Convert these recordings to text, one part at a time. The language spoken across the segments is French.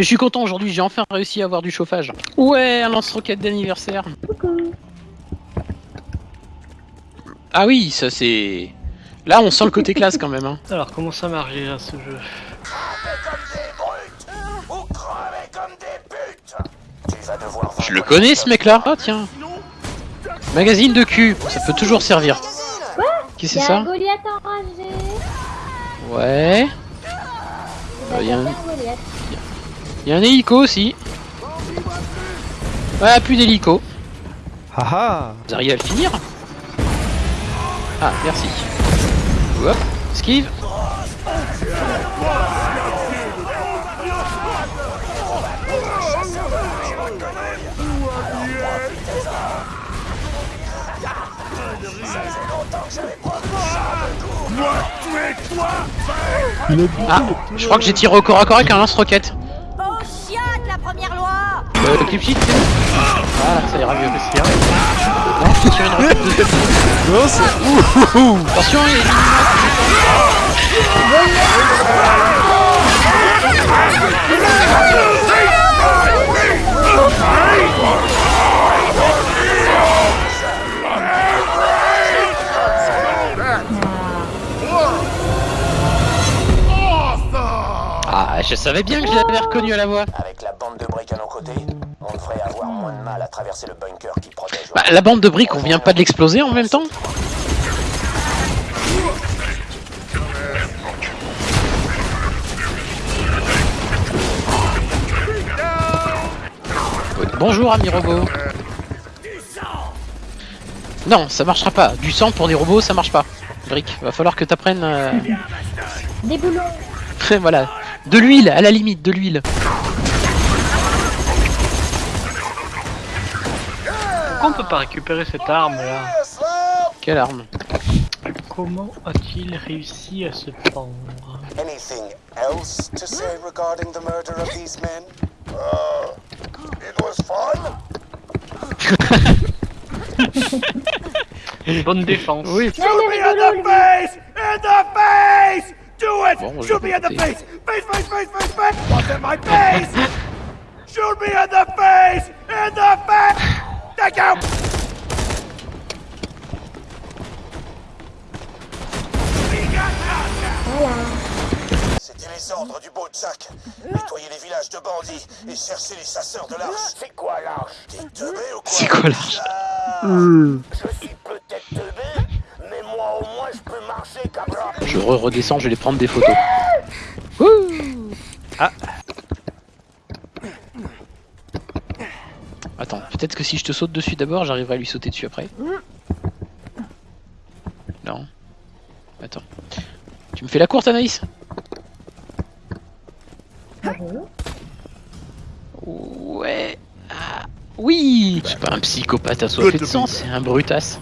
Mais je suis content aujourd'hui, j'ai enfin réussi à avoir du chauffage. Ouais, un lance-roquette d'anniversaire. Coucou. Ah oui, ça c'est... Là, on sent le côté classe quand même. Hein. Alors, comment ça marche déjà ce jeu Je le connais ce mec-là. Ah tiens. Magazine de cul, ça peut toujours servir. Qu'est-ce que c'est un ça Goliath enragé. Ouais. Il Euh, y a un- un Goliath. Il y a un hélico aussi. Ouais, plus d'hélico. Haha Vous arrivez à le finir Ah, merci. Hop, esquive. Ah, je crois que j'ai tiré au corps à corps avec un lance-roquette. Euh, clip sheet, c'est bon Voilà, ça ira mieux. C'est vrai. Non, je tire une roquette de Non, c'est... Ouh. Attention, il a Ah, je savais bien que je l'avais reconnu à la voix. Traverser le bunker qui protège. Bah, la bande de briques, on vient pas de l'exploser en même temps Bonjour, ami robot. Non, ça marchera pas. Du sang pour des robots, ça marche pas. Brick, va falloir que t'apprennes. euh, Des boulons. voilà. De l'huile, à la limite, de l'huile. Pourquoi on peut pas récupérer cette arme là Quelle arme Comment a-t-il réussi à se pendre Anything else to say regarding the murder of these men? Uh, it was fun. Une bonne défense. Oui. Il est rigolo, lui. face! In the face! Do it! Bon, je Shoot me in the face! Face, face, face, face, face! What's in my face? Shoot me in the face! In the face! C'était les ordres du Jack. Nettoyer les villages de bandits et chercher les chasseurs de l'arche. C'est quoi l'arche? T'es teubé ou quoi? C'est quoi l'arche? Je suis peut-être teubé, mais moi au moins je peux marcher comme ça. Je re redescends, je vais les prendre des photos. Ouh ah. Attends, peut-être que si je te saute dessus d'abord, j'arriverai à lui sauter dessus après. Non. Attends. Tu me fais la courte, Anaïs? Ouais. Ah, oui C'est pas un psychopathe assoiffé de sang, c'est un brutasse.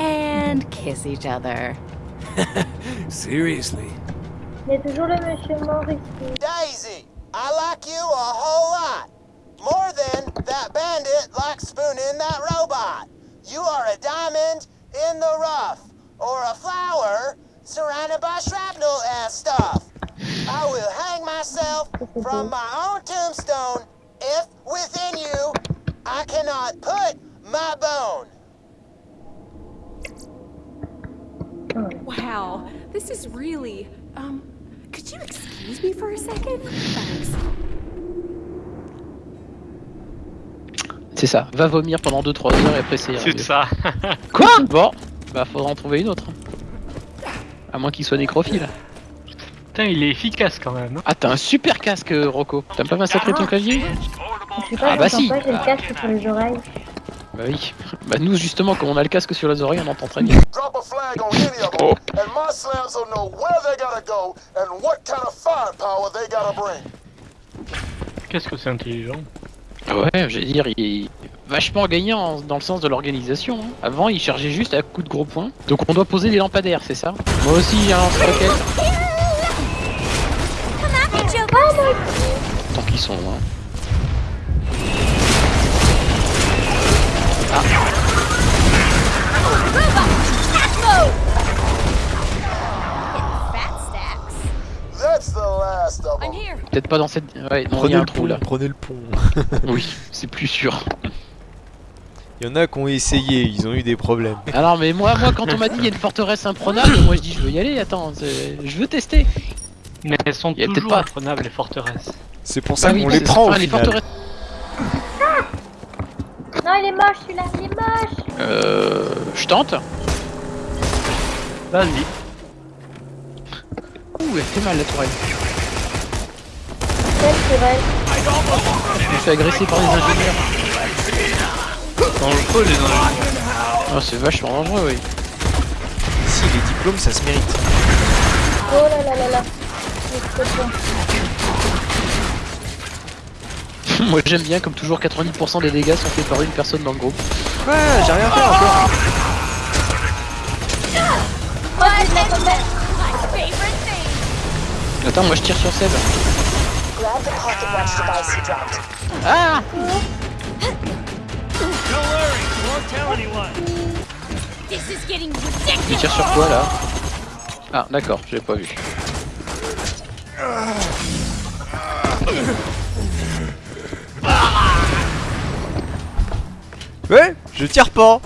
And kiss each other. Seriously? Il y a toujours le monsieur mort ici. Daisy, I like you a whole lot. More than that bandit likes spooning that robot. You are a diamond in the rough, or a flower surrounded by shrapnel and stuff. I will hang myself from my own tombstone if within you I cannot put my bone. Wow, this is really. Um, could you excuse me for a second? Thanks. C'est ça, va vomir pendant 2-3 heures et après c'est... C'est ça. Quoi Bon, bah faudra en trouver une autre. À moins qu'il soit nécrophile. Putain, il est efficace quand même. hein. Ah, t'as un super casque, Rocco. T'as pas massacré ton clavier Je sais pas, Ah bah j'entends si. pas, j'ai le Ah. casque sur les oreilles. Bah oui. Bah nous, justement, quand on a le casque sur les oreilles, on entend très bien. Drop a flag on any of them, and my slams will know where they gotta go and what kind of firepower they gotta bring. Qu'est-ce que c'est intelligent? Ouais, je veux dire, il est vachement gagnant dans le sens de l'organisation. hein. Avant, il chargeait juste à coups de gros points. Donc on doit poser des lampadaires, c'est ça? Moi aussi, j'ai un lance-roquette. Tant qu'ils sont loin. Fat Peut-être pas dans cette. Ouais, non, il Prenez y a un le trou pont, là. prenez le pont. Oui, c'est plus sûr. Il y en a qui ont essayé, ils ont eu des problèmes. Alors, mais moi, moi, quand on m'a dit il y a une forteresse imprenable, moi je dis je veux y aller. Attends, je veux tester. Mais elles sont Il y a peut-être toujours pas- imprenables les forteresses. C'est pour ça Ah oui, qu'on les prend au les. Non, il est moche celui-là, il est moche. Euh. Je tente. Vas-y. Ouh, elle fait mal la tourelle. Je me fais agresser par des ingénieurs. Dans le feu, les ingénieurs. Oh, c'est vachement dangereux, oui. Si, les diplômes, ça se mérite. Oh là là là là. Moi j'aime bien, comme toujours, 90% des dégâts sont faits par une personne dans le groupe. Ouais, j'ai rien fait encore. Attends, moi je tire sur Seb. Grab the pocket watch device he dropped. Ah This is getting Il ridiculous. tire sur quoi là? Ah, d'accord, j'avais pas vu. Ouais, je tire pas.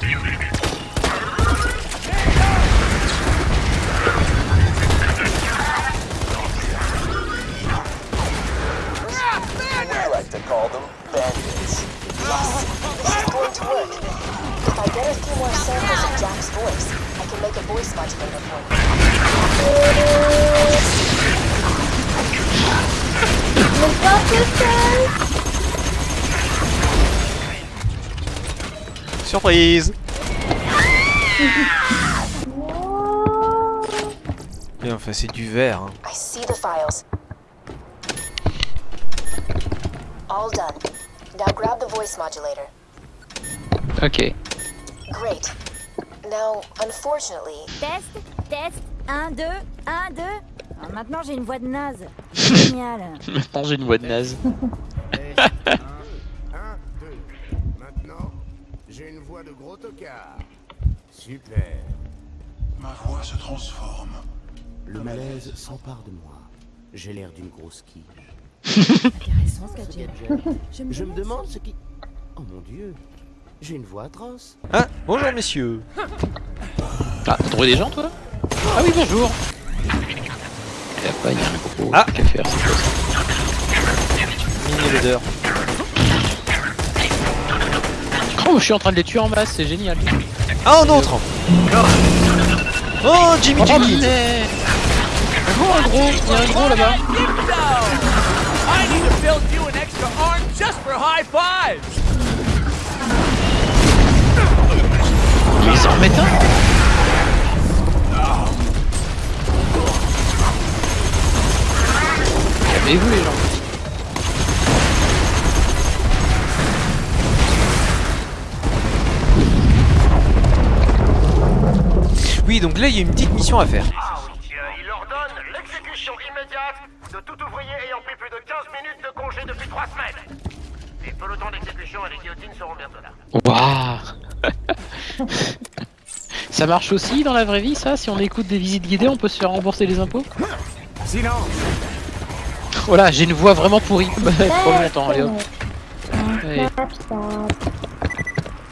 Surprise. Mais enfin, c'est du verre. hein. I see the files. All done. Now grab the voice modulator. Ok. Great. Now, unfortunately, Test, test. 1, 2, 1, 2. Alors maintenant j'ai une voix de naze. Génial. Maintenant j'ai une voix de naze. voix de gros tocard. Super. Ma voix se transforme. Le malaise s'empare de moi. J'ai l'air d'une grosse quiche. Intéressant ce qu'a dit. Je me Je me demande ce qui... Oh mon dieu. J'ai une voix atroce. Ah, bonjour messieurs. Ah, t'as trouvé des gens toi? Ah oui, bonjour Et après, il y a un gros Ah. à faire, c'est quoi ça? Mini l'odeur. Oh, je suis en train de les tuer en masse, c'est génial. Ah, un autre. Oh, Jimmy Oh, Jimmy. mais... Oh, un gros, il y a un gros là-bas. I need to build you an extra arm donc là, il y a une petite mission à faire. Il ordonne l'exécution immédiate de tout ouvrier ayant pris plus de 15 minutes de congé depuis 3 semaines. Les pelotons d'exécution et les guillotines seront bientôt là. Waouh Ça marche aussi dans la vraie vie ça? Si on écoute des visites guidées, on peut se faire rembourser les impôts? Sinon, Voilà, j'ai une voix vraiment pourrie. Trop longtemps, allez hop. Snapchat.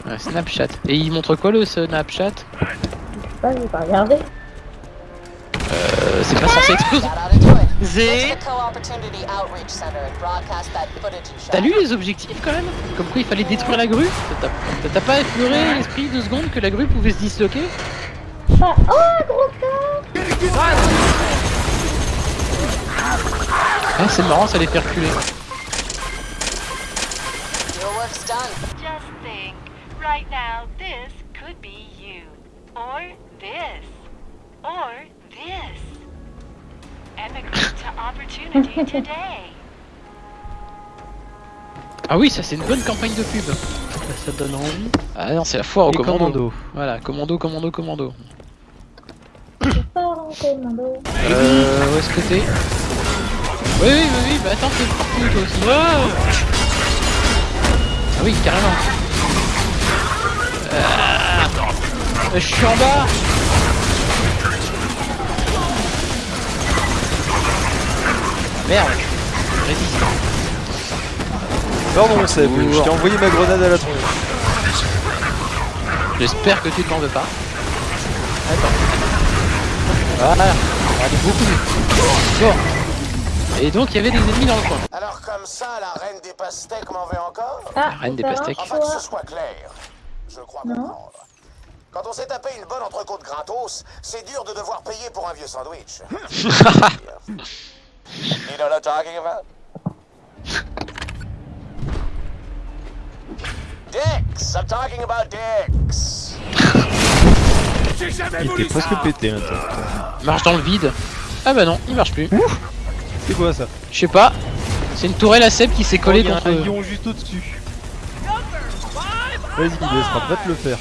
Ouais, Snapchat. Et il montre quoi le Snapchat? Pas, j'ai pas regardé. euh, C'est pas censé exploser. T'as lu les objectifs quand même? Comme quoi il fallait détruire la grue? T'as- pas effleuré l'esprit deux secondes que la grue pouvait se disloquer? Pas- Oh, gros corps Ah c'est marrant ça les fait reculer. Your work's done. Just think, right now this could be you. Or this. Or this. Emigrate to opportunity today. Ah oui ça c'est une bonne campagne de pub. Ça, ça donne envie. Ah non c'est la foire au commando. Voilà, commando, commando, commando. Euh, où est-ce que t'es? Oui, oui, oui, oui, bah attends, t'es partout toi aussi. Ah oui, carrément. Euh, je suis en bas Merde Résiste. Pardon Seb, je t'ai envoyé ma grenade à la tronche. J'espère que tu t'en veux pas. Attends. Voilà. Allez, beaucoup mieux. Bon. Et donc, il y avait des ennemis dans le coin. Alors comme ça, la reine des pastèques m'en veut encore? Ah, La reine des pastèques. Enfin, que toi ce soit clair, je crois Non. comprendre. Quand on s'est tapé une bonne entrecôte gratos, c'est dur de devoir payer pour un vieux sandwich. you know what I'm talking about? Dicks! I'm talking about dicks! Il était presque pété un temps. Marche dans le vide. Ah bah non, il marche plus. C'est quoi ça? Je sais pas. C'est une tourelle à Seb qui s'est collée Oh, il y a contre. un lion juste au-dessus. Vas-y, il laissera pas te le faire.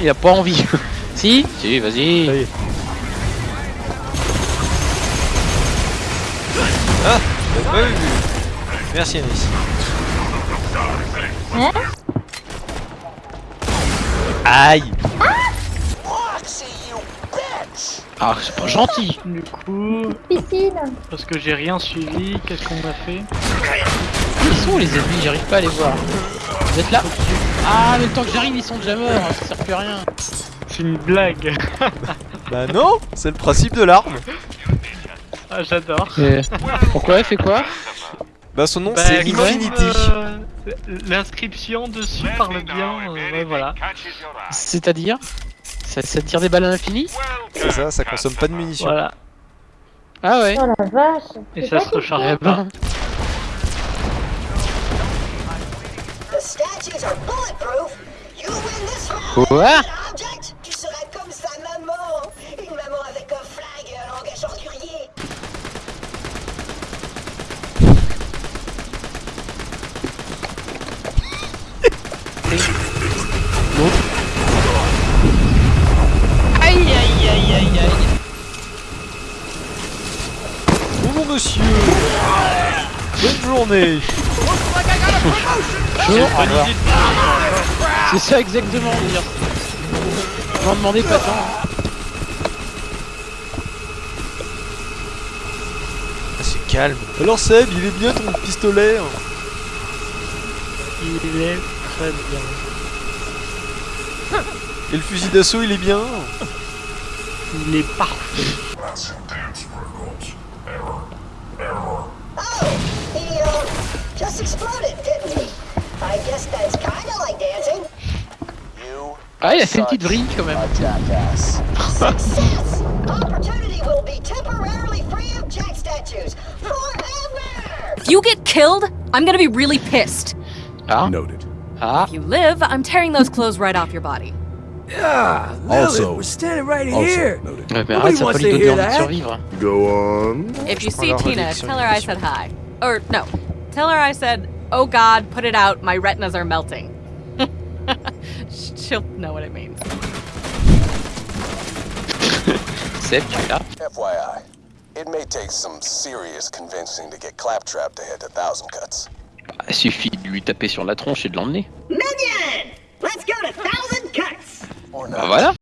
Il a pas envie. si Si, vas-y. Ah. Merci Anis. Hein Aïe! Ah, c'est pas gentil. Du coup, Piscine. parce que j'ai rien suivi, qu'est-ce qu'on a fait? Ils sont où les ennemis J'arrive pas à les voir. Vous êtes là? Ah, mais le temps que j'arrive, ils sont déjà morts. Ça sert plus à rien. C'est une blague. Bah non C'est le principe de l'arme ah, j'adore. Et... Pourquoi Elle fait quoi Bah son nom Bah, c'est Infinity. euh, L'inscription dessus parle bien, euh, ouais, voilà. C'est-à-dire ça, ça tire des balles à l'infini C'est ça, ça consomme pas de munitions. Voilà. Ah ouais Oh la vache. Et ça se recharge Eh pas. Quoi Object, tu seras comme sa maman. Une maman avec un flag et un langage ordurier. Aïe aïe aïe aïe aïe. Bonjour monsieur Bonne journée Bonjour. C'est ça exactement, on va dire. M'en demandais pas tant. Ah, C'est calme. Alors Seb, il est bien ton pistolet hein Il est très bien. Et le fusil d'assaut il est bien Il est parfait. Oh, he uh, just exploded, didn't he? I guess that's Ah, il a fait une petite vrille quand même. Success! Opportunity will be temporarily free of jack statues forever. If you get killed, I'm gonna be really pissed. Ah. Noted. Ah. If you live, I'm tearing those clothes right off your body. Also, We're standing right also here. noted. Ouais, mais arrête, ça peut wants lui to donner hear envie de that. survivre. Go on. If you see Tina, tell her I said hi. Or no, tell her I said, "Oh God, put it out. My retinas are melting." She'll know what it means. Seb, tu es là FYI, it may take some serious convincing to get Claptrap to head to Thousand Cuts. Bah, Il suffit de lui taper sur la tronche et de l'emmener. Minion! Let's go to Thousand Cuts! Or Bah voilà